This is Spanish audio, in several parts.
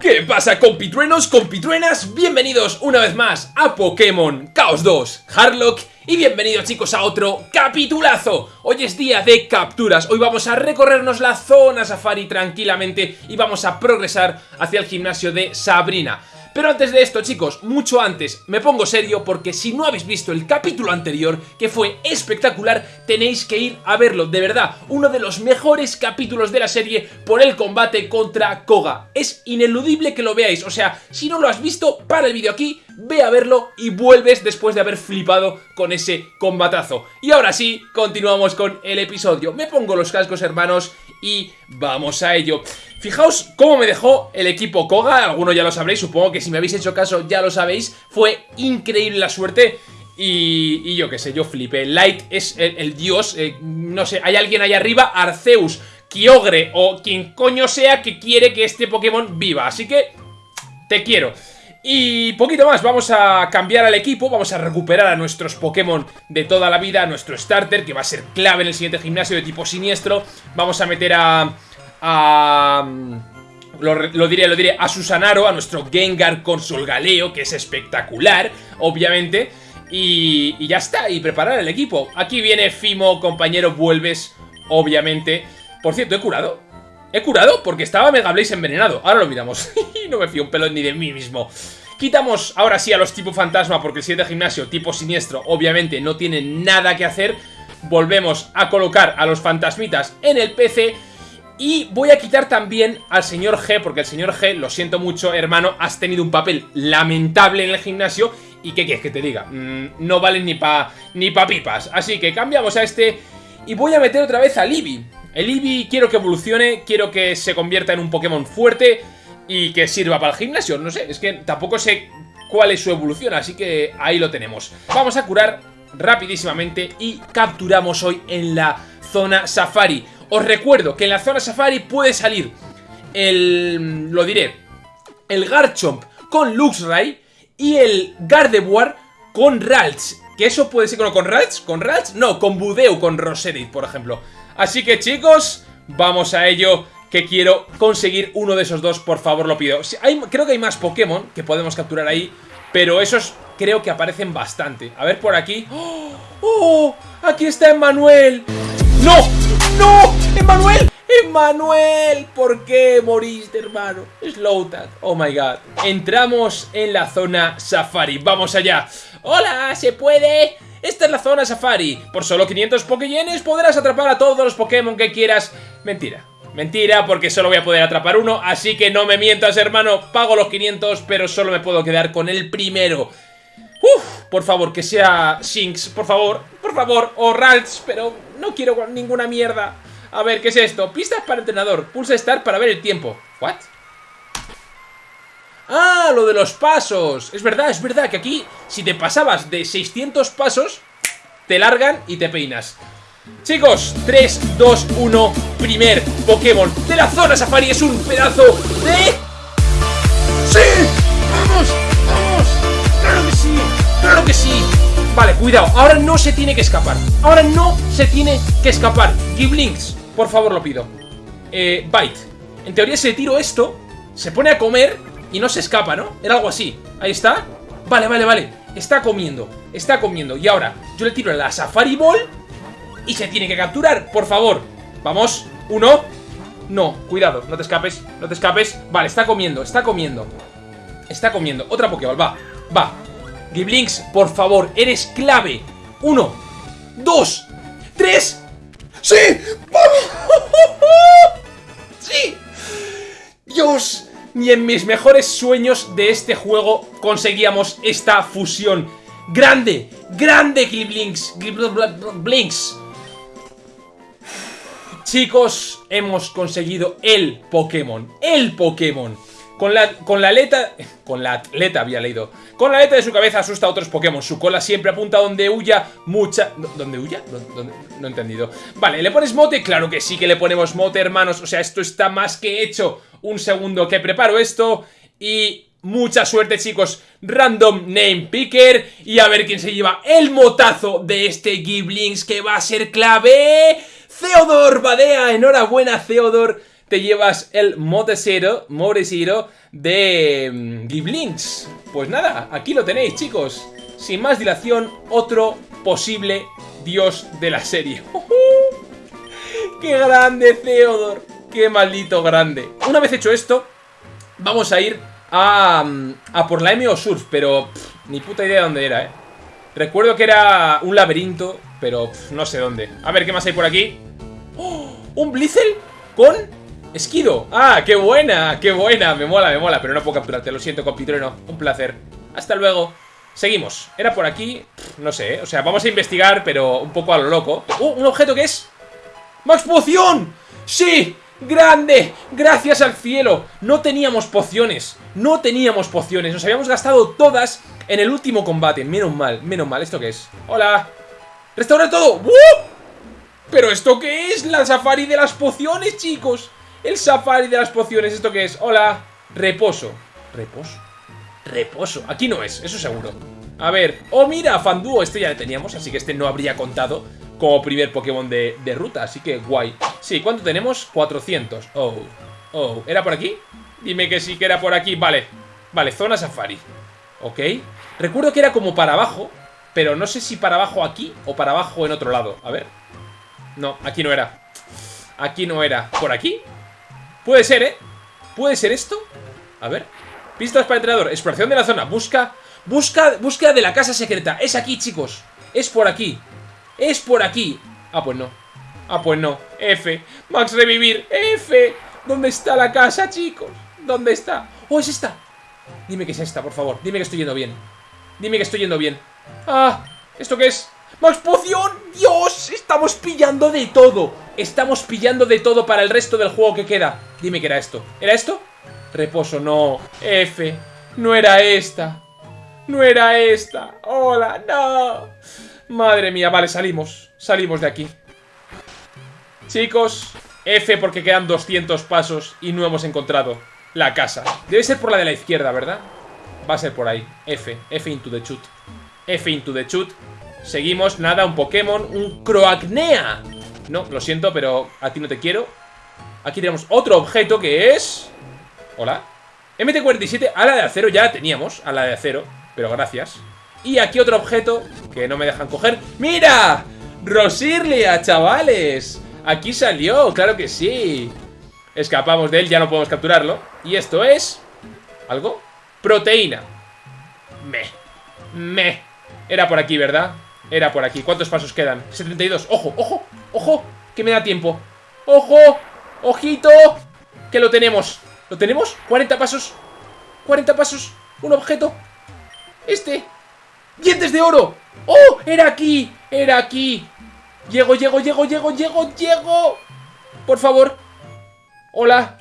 ¿Qué pasa compitruenos, compitruenas? Bienvenidos una vez más a Pokémon Chaos 2 Hardlock y bienvenidos chicos a otro capitulazo. Hoy es día de capturas, hoy vamos a recorrernos la zona safari tranquilamente y vamos a progresar hacia el gimnasio de Sabrina pero antes de esto, chicos, mucho antes, me pongo serio porque si no habéis visto el capítulo anterior, que fue espectacular, tenéis que ir a verlo, de verdad, uno de los mejores capítulos de la serie por el combate contra Koga. Es ineludible que lo veáis, o sea, si no lo has visto, para el vídeo aquí, ve a verlo y vuelves después de haber flipado con ese combatazo. Y ahora sí, continuamos con el episodio. Me pongo los cascos, hermanos, y vamos a ello. Fijaos cómo me dejó el equipo Koga, algunos ya lo sabréis, supongo que si me habéis hecho caso ya lo sabéis, fue increíble la suerte y, yo qué sé, yo flipé. Light es el, dios, eh, no sé, hay alguien ahí arriba, Arceus, Kyogre o quien coño sea que quiere que este Pokémon viva, así que te quiero. Y poquito más, vamos a cambiar al equipo, vamos a recuperar a nuestros Pokémon de toda la vida, a nuestro starter, que va a ser clave en el siguiente gimnasio de tipo siniestro. Vamos a meter a... a lo, diré, lo diré, a Susanaro, a nuestro Gengar con Solgaleo, que es espectacular, obviamente. Y, y ya está, y preparar el equipo. Aquí viene Fimo, compañero, vuelves, obviamente. Por cierto, he curado. He curado porque estaba Mega Blaze envenenado. Ahora lo miramos. no me fío un pelo ni de mí mismo. Quitamos ahora sí a los tipo fantasma porque el siguiente gimnasio, tipo siniestro, obviamente no tiene nada que hacer. Volvemos a colocar a los fantasmitas en el PC. Y voy a quitar también al señor G, porque el señor G, lo siento mucho, hermano, has tenido un papel lamentable en el gimnasio. ¿Y qué quieres que te diga? Mm, no valen ni pa, ni pa pipas. Así que cambiamos a este y voy a meter otra vez a Libby. El Eevee quiero que evolucione, quiero que se convierta en un Pokémon fuerte y que sirva para el gimnasio. No sé, es que tampoco sé cuál es su evolución, así que ahí lo tenemos. Vamos a curar rapidísimamente y capturamos hoy en la zona Safari. Os recuerdo que en la zona Safari puede salir el... lo diré, el Garchomp con Luxray y el Gardevoir con Ralts. Que eso puede ser con, Ralts, con Ralts, no, con Budeu, con Rosedith, por ejemplo. Así que chicos, vamos a ello que quiero conseguir uno de esos dos, por favor lo pido. creo que hay más Pokémon que podemos capturar ahí, pero esos creo que aparecen bastante. A ver por aquí. ¡Oh! ¡Oh! ¡Aquí está Emmanuel! ¡No! ¡No! ¡Emmanuel! ¡Emmanuel! ¿Por qué moriste, hermano? Slowtag. Oh my god. Entramos en la zona Safari. ¡Vamos allá! ¡Hola! ¿Se puede? Esta es la zona Safari. Por solo 500 Pokéyenes podrás atrapar a todos los Pokémon que quieras. Mentira. Mentira, porque solo voy a poder atrapar uno, así que no me mientas, hermano. Pago los 500, pero solo me puedo quedar con el primero. Uf, por favor, que sea Shinx, por favor, por favor, o Ralts, pero no quiero ninguna mierda. A ver, ¿qué es esto? Pistas para entrenador. Pulsa Start para ver el tiempo. ¿What? ¡Ah! Lo de los pasos. Es verdad, es verdad que aquí, si te pasabas de 600 pasos, te largan y te peinas. Chicos, 3, 2, 1, primer Pokémon de la zona Safari es un pedazo de... ¡Sí! ¡Vamos! ¡Vamos! ¡Claro que sí! ¡Claro que sí! Vale, cuidado, ahora no se tiene que escapar Ahora no se tiene que escapar Giblinks, por favor lo pido Eh, Bite En teoría si le tiro esto Se pone a comer y no se escapa, ¿no? Era algo así. Ahí está. Vale, vale, vale. Está comiendo. Está comiendo. Y ahora yo le tiro la Safari Ball y se tiene que capturar. Por favor. Vamos. Uno. No, cuidado. No te escapes. No te escapes. Vale, está comiendo. Está comiendo. Está comiendo. Otra Pokéball. Va. Va. Giblinks, por favor. Eres clave. Uno. Dos. Tres. ¡Sí! ¡Vamos! ¡Sí! ¡Dios! ni en mis mejores sueños de este juego conseguíamos esta fusión. ¡Grande! ¡Grande Blinks! Blinks! Chicos, hemos conseguido el Pokémon. ¡El Pokémon! Con la, con aleta... Con la atleta había leído. Con la aleta de su cabeza asusta a otros Pokémon. Su cola siempre apunta donde huya mucha... ¿Dónde huya? No he entendido. Vale, ¿le pones mote? Claro que sí que le ponemos mote, hermanos. O sea, esto está más que hecho. Un segundo que preparo esto. Y mucha suerte, chicos. Random Name Picker. Y a ver quién se lleva el motazo de este Giblings que va a ser clave. Theodor Badea. Enhorabuena, Theodor te llevas el Modesero, Modesero de mm, Giblinks. Pues nada, aquí lo tenéis, chicos. Sin más dilación, otro posible dios de la serie. ¡Qué grande, Theodor! ¡Qué maldito grande! Una vez hecho esto, vamos a ir a, mm, a por la MO Surf, pero ni puta idea de dónde era, ¿eh? Recuerdo que era un laberinto, pero no sé dónde. A ver, ¿qué más hay por aquí? ¡Oh! ¿Un Blizzle? ¿Con Esquido. ¡Ah, qué buena! ¡Qué buena! Me mola, me mola, pero no puedo capturarte. Lo siento, compitrueno. Un placer. Hasta luego. Seguimos. Era por aquí. No sé, ¿eh? O sea, vamos a investigar, pero un poco a lo loco. ¡Uh! ¿Un objeto que es? ¡Max Poción! ¡Sí! ¡Grande! ¡Gracias al cielo! No teníamos pociones. No teníamos pociones. Nos habíamos gastado todas en el último combate. Menos mal, menos mal. ¿Esto qué es? ¡Hola! ¡Restaurar todo! ¿Pero esto qué es? La safari de las pociones, chicos. El safari de las pociones, ¿esto qué es? Hola, reposo ¿Reposo? Reposo, aquí no es, eso seguro A ver, oh mira, Fanduo, este ya lo teníamos Así que este no habría contado como primer Pokémon de, de ruta, así que guay. Sí, ¿cuánto tenemos? 400 Oh, oh, ¿era por aquí? Dime que sí que era por aquí, vale Vale, zona safari. Ok. Recuerdo que era como para abajo Pero no sé si para abajo aquí o para abajo en otro lado. A ver. No, aquí no era. Aquí no era. ¿Por aquí? Puede ser, ¿eh? ¿Puede ser esto? A ver. Pistas para entrenador. Exploración de la zona. Busca Busca Búsqueda de la casa secreta. Es aquí, chicos. Es por aquí Es por aquí. Ah, pues no. Ah, pues no. F. Max revivir. F. ¿Dónde está la casa, chicos? ¿Dónde está? Oh, es esta. Dime que es esta, por favor. Dime que estoy yendo bien. Dime que estoy yendo bien. Ah ¿Esto qué es? ¡Max poción! ¡Dios! Estamos pillando de todo. Estamos pillando de todo para el resto del juego que queda. Dime que era esto. ¿Era esto? Reposo, no. F. No era esta. No era esta. Hola, no Madre mía, vale, salimos Salimos de aquí. Chicos F porque quedan 200 pasos Y no hemos encontrado la casa. Debe ser por la de la izquierda, ¿verdad? Va a ser por ahí. F, F into the chut F into the chut Seguimos, nada, un Pokémon Un Croagnea. No, lo siento, pero a ti no te quiero. Aquí tenemos otro objeto que es... Hola. MT-47, ala de acero ya teníamos Ala de acero, pero gracias Y aquí otro objeto que no me dejan coger ¡Mira! Rosirlia, chavales Aquí salió, claro que sí Escapamos de él, ya no podemos capturarlo Y esto es... ¿Algo? Proteína Me Me Era por aquí, ¿verdad? Era por aquí. ¿Cuántos pasos quedan? 72. ¡Ojo, ojo, ojo! Que me da tiempo. ¡Ojo! ¡Ojito! Que lo tenemos. ¿Lo tenemos? 40 pasos. 40 pasos. Un objeto. Este. ¡Dientes de oro! ¡Oh! ¡Era aquí! ¡Era aquí! Llego, llego, llego, llego, llego, llego. Por favor. Hola.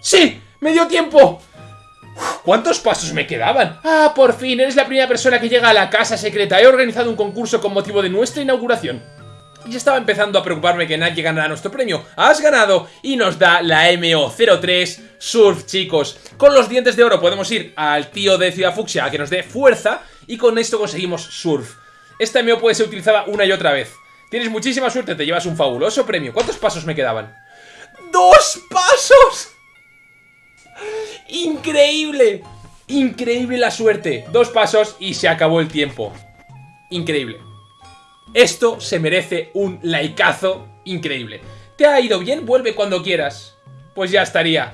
¡Sí! ¡Me dio tiempo! ¿Cuántos pasos me quedaban? Ah, por fin, eres la primera persona que llega a la casa secreta. He organizado un concurso con motivo de nuestra inauguración. Y estaba empezando a preocuparme que nadie ganara nuestro premio. ¡Has ganado! Y nos da la MO03 Surf, chicos. Con los dientes de oro podemos ir al tío de Ciudad Fucsia a que nos dé fuerza. Y con esto conseguimos Surf. Esta MO puede ser utilizada una y otra vez. Tienes muchísima suerte, te llevas un fabuloso premio. ¿Cuántos pasos me quedaban? ¡Dos pasos! ¡Increíble! Increíble la suerte. Dos pasos y se acabó el tiempo. Increíble. Esto se merece un likeazo increíble. ¿Te ha ido bien? Vuelve cuando quieras. Pues ya estaría.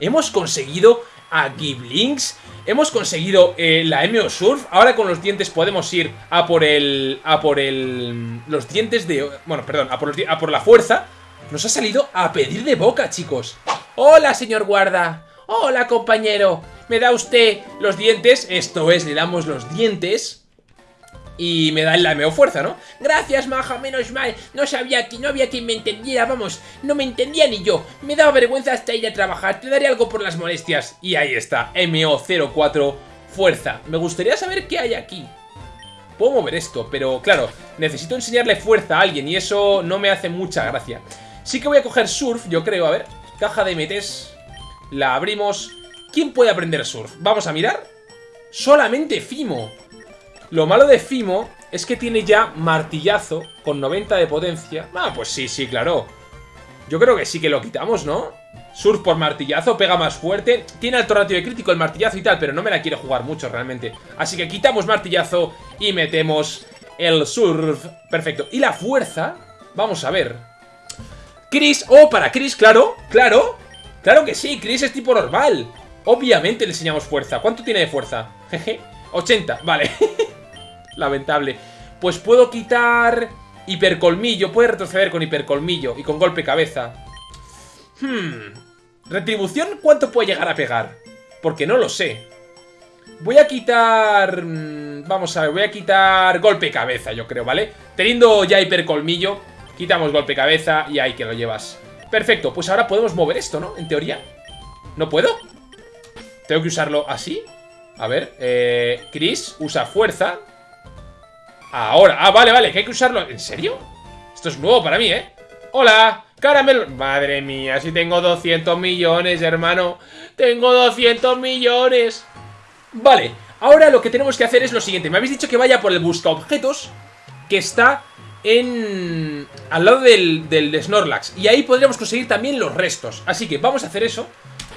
Hemos conseguido a Giblinks. Hemos conseguido eh, la MO Surf. Ahora con los dientes podemos ir a por el... A por el... Los dientes de... Bueno, perdón, a por, a por la fuerza. Nos ha salido a pedir de boca, chicos. Hola, señor guarda. Hola, compañero. ¿Me da usted los dientes? Esto es, le damos los dientes. Y me da la meo fuerza, ¿no? Gracias, maja, menos mal. No sabía que no había quien me entendiera, vamos. No me entendía ni yo. Me daba vergüenza hasta ir a trabajar. Te daré algo por las molestias. Y ahí está, MO04, fuerza. Me gustaría saber qué hay aquí. Puedo mover esto, pero claro, necesito enseñarle fuerza a alguien y eso no me hace mucha gracia. Sí que voy a coger surf, yo creo, a ver. Caja de MTs. La abrimos. ¿Quién puede aprender surf? Vamos a mirar. Solamente Fimo. Lo malo de Fimo es que tiene ya martillazo con 90 de potencia. Ah, pues sí, sí, claro. Yo creo que sí que lo quitamos, ¿no? Surf por martillazo, pega más fuerte. Tiene alto ratio de crítico el martillazo y tal Pero no me la quiere jugar mucho realmente. Así que quitamos martillazo y metemos el surf. Perfecto, y la fuerza Vamos a ver. Chris, oh, para Chris, claro, claro. Claro que sí, Chris es tipo normal. Obviamente le enseñamos fuerza. ¿Cuánto tiene de fuerza? Jeje, 80, vale Lamentable Pues puedo quitar hipercolmillo Puede retroceder con hipercolmillo y con golpe cabeza Hmm Retribución, ¿cuánto puede llegar a pegar? Porque no lo sé. Voy a quitar... Mm, vamos a ver, voy a quitar golpe cabeza, yo creo, ¿vale? Teniendo ya hipercolmillo, quitamos golpe cabeza y ahí que lo llevas. Perfecto, pues ahora podemos mover esto, ¿no? En teoría. ¿No puedo? ¿Tengo que usarlo así? A ver, eh... Chris usa fuerza. Ahora, ah, vale, vale, que hay que usarlo ¿En serio? Esto es nuevo para mí, ¿eh? ¡Hola! Caramelo. Madre mía, si tengo 200 millones, hermano. Tengo 200 millones. Vale, ahora lo que tenemos que hacer es lo siguiente. Me habéis dicho que vaya por el busca objetos que está en... al lado del, del Snorlax. Y ahí podríamos conseguir también los restos. Así que vamos a hacer eso.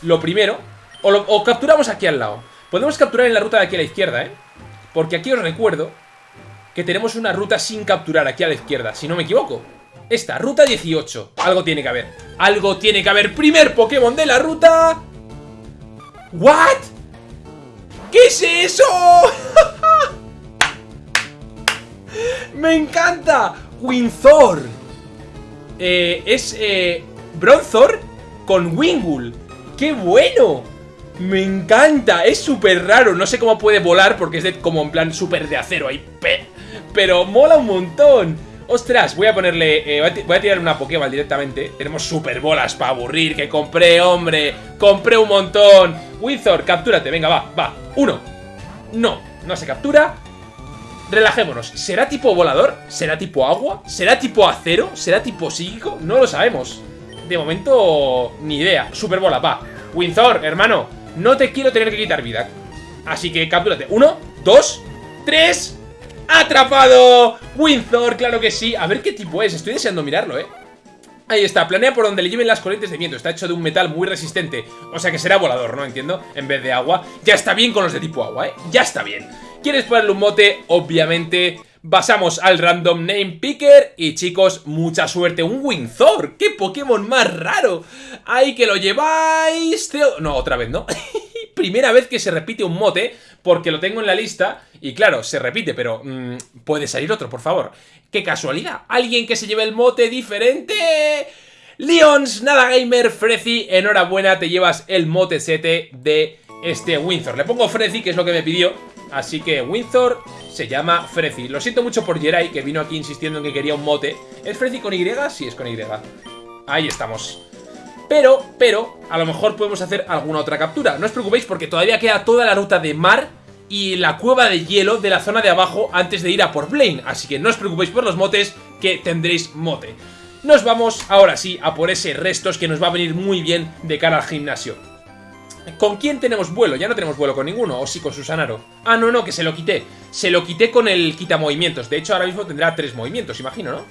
Lo primero. O, o capturamos aquí al lado. Podemos capturar en la ruta de aquí a la izquierda, ¿eh? Porque aquí os recuerdo que tenemos una ruta sin capturar aquí a la izquierda, si no me equivoco. Esta, ruta 18 Algo tiene que haber Algo tiene que haber Primer Pokémon de la ruta ¿What? ¿Qué es eso? ¡Me encanta! Winthor eh, Es eh, Bronzor con Wingull ¡Qué bueno! Me encanta, es súper raro No sé cómo puede volar porque es de, como en plan súper de acero ahí Pero mola un montón Ostras, voy a ponerle... Eh, voy a tirar una Pokéball directamente. Tenemos super bolas para aburrir. Que compré, hombre. Compré un montón. Windsor, captúrate. Venga, va, va. Uno. No, no se captura. Relajémonos. ¿Será tipo volador? ¿Será tipo agua? ¿Será tipo acero? ¿Será tipo psíquico? No lo sabemos. De momento, ni idea. Super bola, va. Windsor, hermano. No te quiero tener que quitar vida. Así que captúrate. Uno, dos, tres... ¡Atrapado! Windsor, claro que sí. A ver qué tipo es, estoy deseando mirarlo, ¿eh? Ahí está, planea por donde le lleven las corrientes de viento Está hecho de un metal muy resistente O sea que será volador, ¿no? Entiendo, en vez de agua Ya está bien con los de tipo agua, ¿eh? Ya está bien ¿Quieres ponerle un mote? Obviamente Pasamos al Random Name Picker Y chicos, mucha suerte Un Windsor, qué Pokémon más raro Ahí que lo lleváis No, otra vez, ¿no? Primera vez que se repite un mote porque lo tengo en la lista y claro, se repite, pero mm, puede salir otro, por favor. ¡Qué casualidad! ¿Alguien que se lleve el mote diferente? Leons, Nada Gamer, Frezi, enhorabuena, te llevas el mote sete de este Windsor. Le pongo Frezi, que es lo que me pidió, así que Windsor se llama Frezi. Lo siento mucho por Jerai, que vino aquí insistiendo en que quería un mote. ¿Es Frezi con Y? Sí, es con Y. Ahí estamos. Pero, pero, a lo mejor podemos hacer alguna otra captura. No os preocupéis porque todavía queda toda la ruta de mar y la cueva de hielo de la zona de abajo antes de ir a por Blaine. Así que no os preocupéis por los motes, que tendréis mote. Nos vamos ahora sí a por ese restos que nos va a venir muy bien de cara al gimnasio. ¿Con quién tenemos vuelo? Ya no tenemos vuelo con ninguno, o sí con Susanaro. Ah, no, no, que se lo quité. Se lo quité con el quita movimientos. De hecho, ahora mismo tendrá tres movimientos, imagino, ¿no?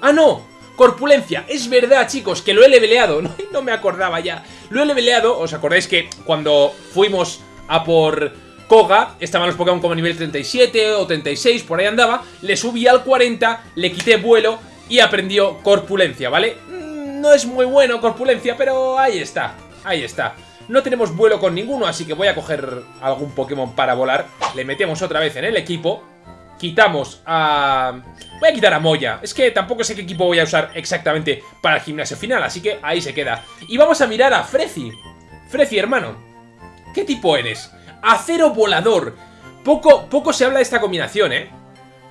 ¡Ah, no! Corpulencia, es verdad chicos, que lo he leveleado, no, no me acordaba ya Lo he leveleado, os acordáis que cuando fuimos a por Koga, estaban los Pokémon como nivel 37 o 36, por ahí andaba, le subí al 40, le quité vuelo y aprendió corpulencia, ¿vale? Mm, no es muy bueno corpulencia, pero ahí está, ahí está. No tenemos vuelo con ninguno, así que voy a coger algún Pokémon para volar. Le metemos otra vez en el equipo. Quitamos a... Voy a quitar a Moya. Es que tampoco sé qué equipo voy a usar exactamente para el gimnasio final, así que ahí se queda. Y vamos a mirar a Frezi. Frezi, hermano. ¿Qué tipo eres? Acero volador. Poco, poco se habla de esta combinación, ¿eh?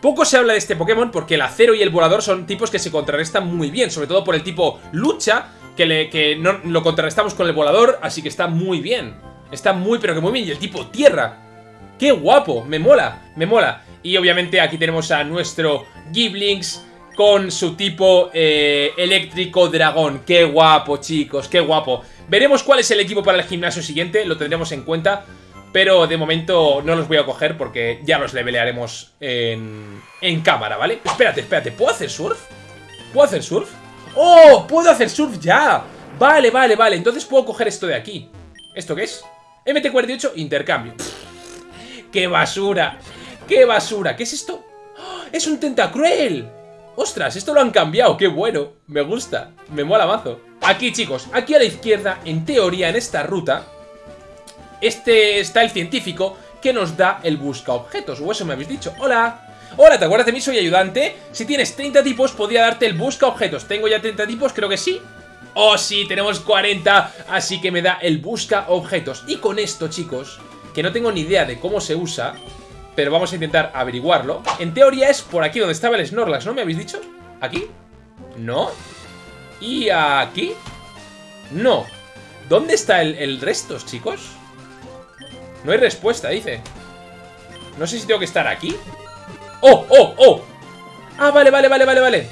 Poco se habla de este Pokémon porque el acero y el volador son tipos que se contrarrestan muy bien, sobre todo por el tipo lucha, que, le, que no, lo contrarrestamos con el volador, así que está muy bien. Está muy, pero que muy bien. Y el tipo tierra. ¡Qué guapo! Me mola, me mola. Y obviamente aquí tenemos a nuestro Giblings con su tipo eh, eléctrico dragón. ¡Qué guapo, chicos! ¡Qué guapo! Veremos cuál es el equipo para el gimnasio siguiente, lo tendremos en cuenta. Pero de momento no los voy a coger porque ya los levelearemos en, en cámara, ¿vale? Espérate, espérate, ¿puedo hacer surf? ¿Puedo hacer surf? ¡Oh! ¡Puedo hacer surf ya! Vale, vale, vale. Entonces puedo coger esto de aquí. ¿Esto qué es? MT-48, intercambio. ¡Qué basura! ¡Qué basura! ¿Qué es esto? ¡Oh! ¡Es un tentacruel! ¡Ostras! Esto lo han cambiado. ¡Qué bueno! Me gusta. Me mola mazo. Aquí, chicos. Aquí a la izquierda, en teoría, en esta ruta, este está el científico que nos da el busca objetos. O eso me habéis dicho. ¡Hola! Hola, ¿te acuerdas de mí? Soy ayudante. Si tienes 30 tipos, podría darte el busca objetos. ¿Tengo ya 30 tipos? Creo que sí. Oh, sí, tenemos 40, así que me da el busca objetos. Y con esto, chicos, que no tengo ni idea de cómo se usa, pero vamos a intentar averiguarlo. En teoría es por aquí donde estaba el Snorlax, ¿no? ¿Me habéis dicho? ¿Aquí? ¿No? ¿Y aquí? No. ¿Dónde está el, el resto, chicos? No hay respuesta, dice. No sé si tengo que estar aquí. ¡Oh, oh, oh! Ah, vale, vale, vale, vale, vale.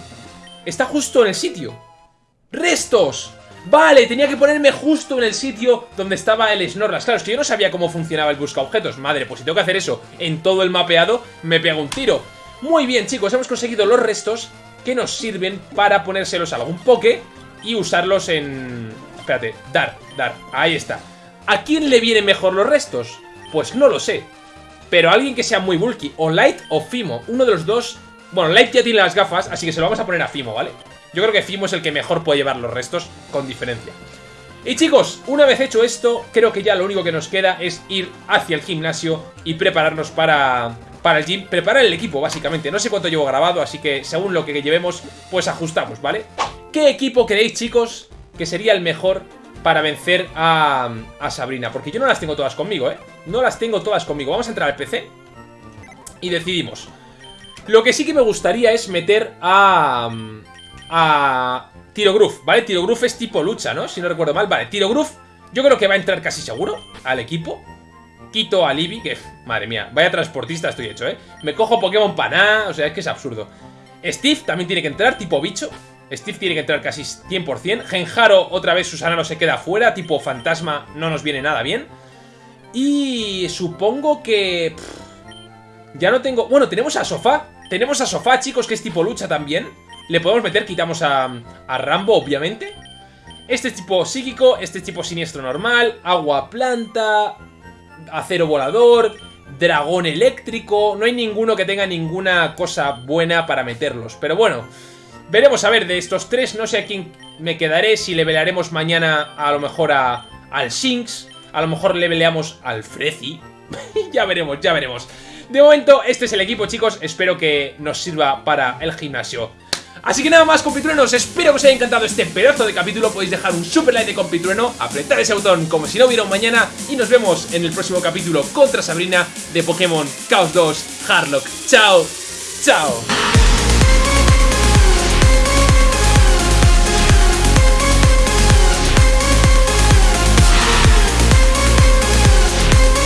Está justo en el sitio. ¡Restos! Vale, tenía que ponerme justo en el sitio donde estaba el Snorlax. Claro, es que yo no sabía cómo funcionaba el busca objetos. Madre, pues si tengo que hacer eso en todo el mapeado, me pego un tiro. Muy bien, chicos, hemos conseguido los restos que nos sirven para ponérselos a algún poke y usarlos en... Espérate, dar, dar, ahí está. ¿A quién le vienen mejor los restos? Pues no lo sé. Pero alguien que sea muy bulky, o Light o Fimo, uno de los dos... Bueno, Light ya tiene las gafas, así que se lo vamos a poner a Fimo, ¿vale? Yo creo que Fimo es el que mejor puede llevar los restos, con diferencia. Y chicos, una vez hecho esto, creo que ya lo único que nos queda es ir hacia el gimnasio y prepararnos para, para el gym. Preparar el equipo, básicamente. No sé cuánto llevo grabado, así que según lo que llevemos, pues ajustamos, ¿vale? ¿Qué equipo creéis, chicos, que sería el mejor para vencer a, a Sabrina? Porque yo no las tengo todas conmigo, ¿eh? No las tengo todas conmigo. Vamos a entrar al PC y decidimos. Lo que sí que me gustaría es meter a a Tiro Groove, ¿vale? Tiro Groove es tipo lucha, ¿no? Si no recuerdo mal, vale, Tiro Groove yo creo que va a entrar casi seguro al equipo Quito a Libby, que, madre mía, vaya transportista estoy hecho, ¿eh? Me cojo Pokémon Paná, o sea, es que es absurdo Steve también tiene que entrar, tipo bicho Steve tiene que entrar casi 100% Genjaro, otra vez Susana se queda fuera Tipo fantasma, no nos viene nada bien Y supongo que... ya no tengo... Bueno, tenemos a Sofá Tenemos a Sofá, chicos, que es tipo lucha también le podemos meter, quitamos a, Rambo, obviamente. Este es tipo psíquico, este es tipo siniestro normal, agua planta, acero volador, dragón eléctrico... No hay ninguno que tenga ninguna cosa buena para meterlos. Pero bueno, veremos a ver, de estos tres no sé a quién me quedaré. Si le pelearemos mañana a lo mejor a, al Shinx, a lo mejor le peleamos al Frezi. ya veremos, ya veremos. De momento, este es el equipo, chicos. Espero que nos sirva para el gimnasio. Así que nada más compitruenos, espero que os haya encantado este pedazo de capítulo Podéis dejar un super like de compitrueno, apretar ese botón como si no hubiera un mañana Y nos vemos en el próximo capítulo contra Sabrina de Pokémon Chaos 2 Harlock Chao, chao